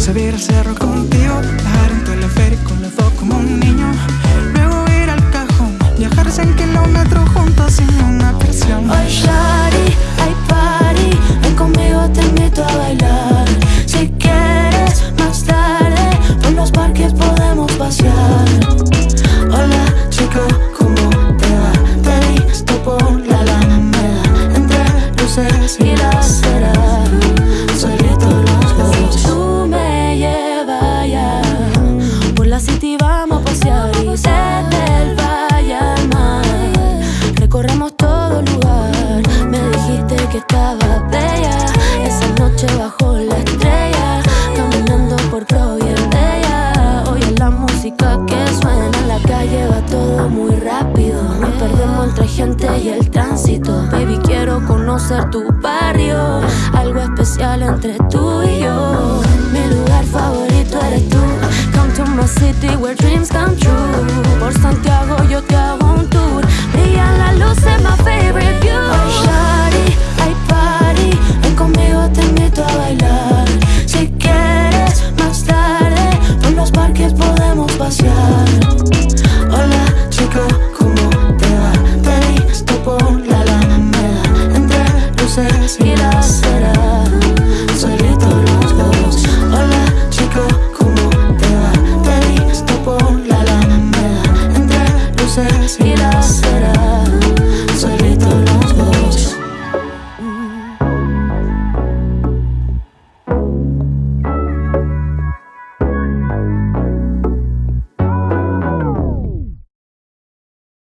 Subir al cerro contigo, bajar en teleférico los dos como un niño. Luego ir al cajón, viajar 100 kilómetros juntos sin una presión Oh, luces y la acera Solitos los Tú me llevas ya Por la city vamos a pasear Y desde el valle al mar Recorremos todo el lugar. Me dijiste que estaba bella. Esa noche bajo la estrella Caminando por Providencia Oye la música que suena en la calle Va todo muy rápido. Nos perdemos entre gente y el tránsito. Baby quiero conocer tu barrio. Algo especial entre tú y yo